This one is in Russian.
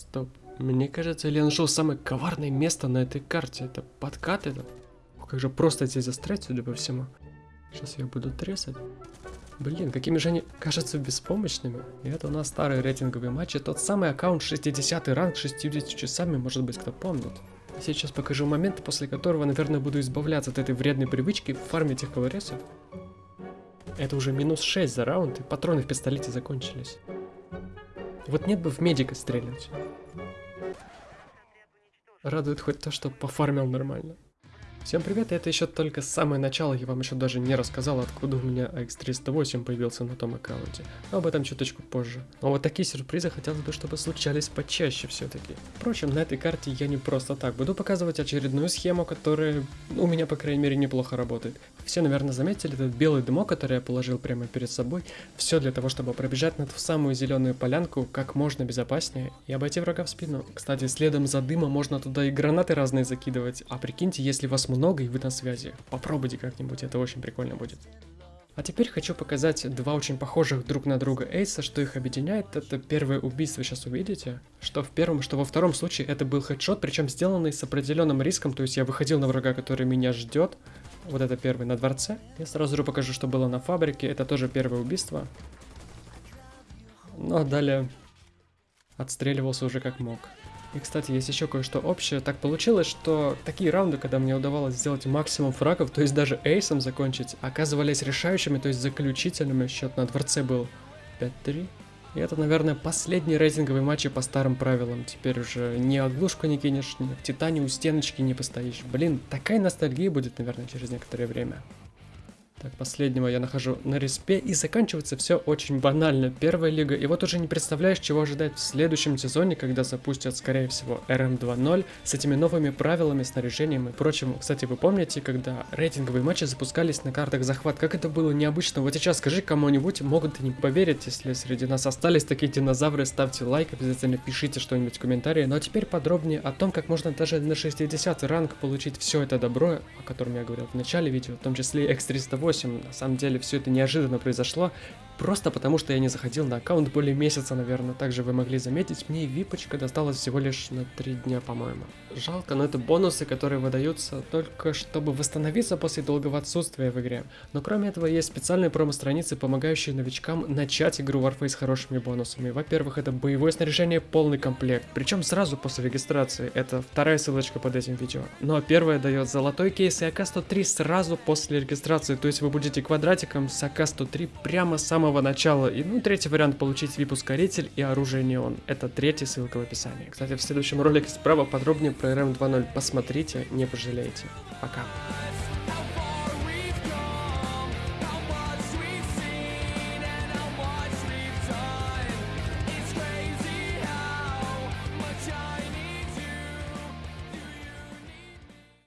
Стоп. Мне кажется, или я нашел самое коварное место на этой карте. Это подкат это. Как же просто здесь застрять, судя по всему. Сейчас я буду трясать. Блин, какими же они кажутся беспомощными. И это у нас старый рейтинговый матч. И тот самый аккаунт 60 ранг 60 часами, может быть, кто помнит. Сейчас покажу момент, после которого, наверное, буду избавляться от этой вредной привычки фармить их колоресов. Это уже минус 6 за раунд, и патроны в пистолете закончились. Вот нет бы в медика стрелять. Радует хоть то, что пофармил нормально. Всем привет, это еще только самое начало, я вам еще даже не рассказал, откуда у меня AX308 появился на том аккаунте, но об этом чуточку позже. Но вот такие сюрпризы хотелось бы, чтобы случались почаще все-таки. Впрочем, на этой карте я не просто так буду показывать очередную схему, которая у меня, по крайней мере, неплохо работает. Все, наверное, заметили этот белый дымок, который я положил прямо перед собой, все для того, чтобы пробежать над в самую зеленую полянку как можно безопаснее и обойти врага в спину. Кстати, следом за дымом можно туда и гранаты разные закидывать, а прикиньте, если вас много и вы на связи. Попробуйте как-нибудь, это очень прикольно будет. А теперь хочу показать два очень похожих друг на друга эйса, что их объединяет, это первое убийство, сейчас увидите, что в первом, что во втором случае это был хедшот, причем сделанный с определенным риском, то есть я выходил на врага, который меня ждет, вот это первый на дворце, я сразу же покажу, что было на фабрике, это тоже первое убийство, но далее отстреливался уже как мог. И, кстати, есть еще кое-что общее. Так получилось, что такие раунды, когда мне удавалось сделать максимум фрагов, то есть даже эйсом закончить, оказывались решающими, то есть заключительными. Счет на дворце был 5-3. И это, наверное, последний рейтинговый матч по старым правилам. Теперь уже ни оглушку не кинешь, ни в Титане у стеночки не постоишь. Блин, такая ностальгия будет, наверное, через некоторое время. Так, последнего я нахожу на респе, и заканчивается все очень банально. Первая лига, и вот уже не представляешь, чего ожидать в следующем сезоне, когда запустят, скорее всего, RM 2.0 с этими новыми правилами, снаряжением и прочим. Кстати, вы помните, когда рейтинговые матчи запускались на картах захват, как это было необычно? Вот сейчас скажи кому-нибудь, могут и не поверить, если среди нас остались такие динозавры, ставьте лайк, обязательно пишите что-нибудь в комментарии. Ну а теперь подробнее о том, как можно даже на 60 ранг получить все это добро, о котором я говорил в начале видео, в том числе X308 8. На самом деле все это неожиданно произошло. Просто потому, что я не заходил на аккаунт более месяца, наверное. Также вы могли заметить, мне випочка досталась всего лишь на 3 дня, по-моему. Жалко, но это бонусы, которые выдаются только чтобы восстановиться после долгого отсутствия в игре. Но кроме этого есть специальные промо-страницы, помогающие новичкам начать игру Warface с хорошими бонусами. Во-первых, это боевое снаряжение полный комплект, причем сразу после регистрации. Это вторая ссылочка под этим видео. Ну а первая дает золотой кейс и АК-103 сразу после регистрации, то есть вы будете квадратиком с АК-103 прямо с самого самого начала. И ну, третий вариант получить VIP-ускоритель и оружие неон. Это третья ссылка в описании. Кстати, в следующем ролике справа подробнее про RM 2.0 посмотрите, не пожалеете. Пока.